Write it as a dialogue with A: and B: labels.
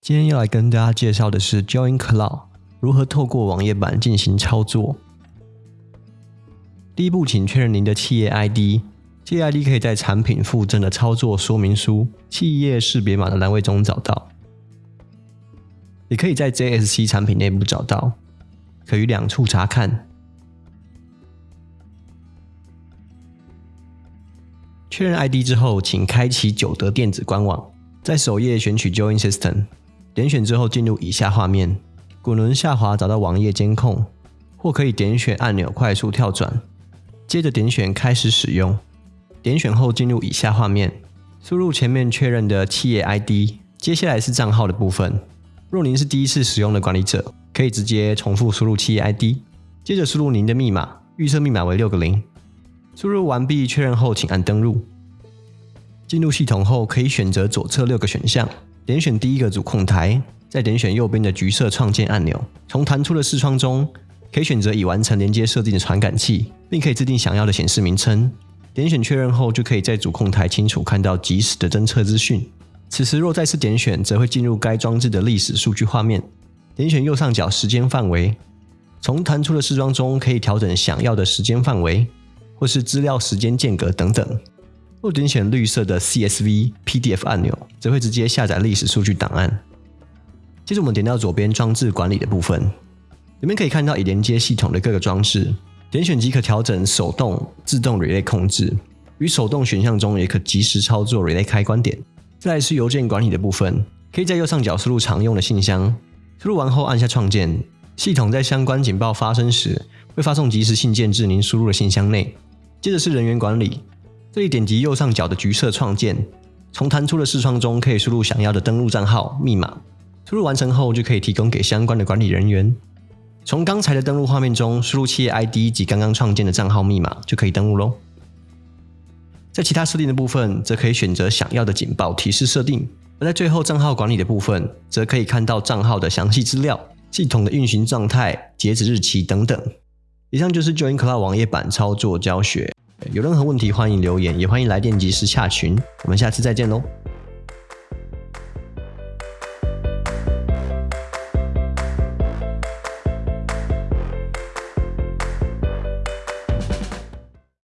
A: 今天要来跟大家介绍的是 Join Cloud 如何透过网页版进行操作。第一步，请确认您的企业 ID，企业 ID 可以在产品附赠的操作说明书、企业识别码的栏位中找到，也可以在 JSC 产品内部找到，可于两处查看。确认 ID 之后，请开启九德电子官网，在首页选取 Join System，点选之后进入以下画面，滚轮下滑找到网页监控，或可以点选按钮快速跳转。接着点选开始使用，点选后进入以下画面，输入前面确认的企业 ID，接下来是账号的部分。若您是第一次使用的管理者，可以直接重复输入企业 ID，接着输入您的密码，预设密码为六个零。输入完毕确认后，请按登录。进入系统后，可以选择左侧六个选项，点选第一个主控台，再点选右边的橘色创建按钮，从弹出的视窗中。可以选择已完成连接设定的传感器，并可以制定想要的显示名称。点选确认后，就可以在主控台清楚看到即时的侦测资讯。此时若再次点选，则会进入该装置的历史数据画面。点选右上角时间范围，从弹出的视窗中可以调整想要的时间范围，或是资料时间间隔等等。若点选绿色的 CSV PDF 按钮，则会直接下载历史数据档案。接着我们点到左边装置管理的部分。里面可以看到已连接系统的各个装置，点选即可调整手动、自动 relay 控制。与手动选项中也可及时操作 relay 开关点。再来是邮件管理的部分，可以在右上角输入常用的信箱，输入完后按下创建，系统在相关警报发生时会发送即时信件至您输入的信箱内。接着是人员管理，这里点击右上角的橘色创建，从弹出的视窗中可以输入想要的登录账号、密码，输入完成后就可以提供给相关的管理人员。从刚才的登录画面中输入企业 ID 及刚刚创建的账号密码，就可以登录喽。在其他设定的部分，则可以选择想要的警报提示设定；而在最后账号管理的部分，则可以看到账号的详细资料、系统的运行状态、截止日期等等。以上就是 Join Cloud 网页版操作教学。有任何问题欢迎留言，也欢迎来电及时洽询。我们下次再见喽。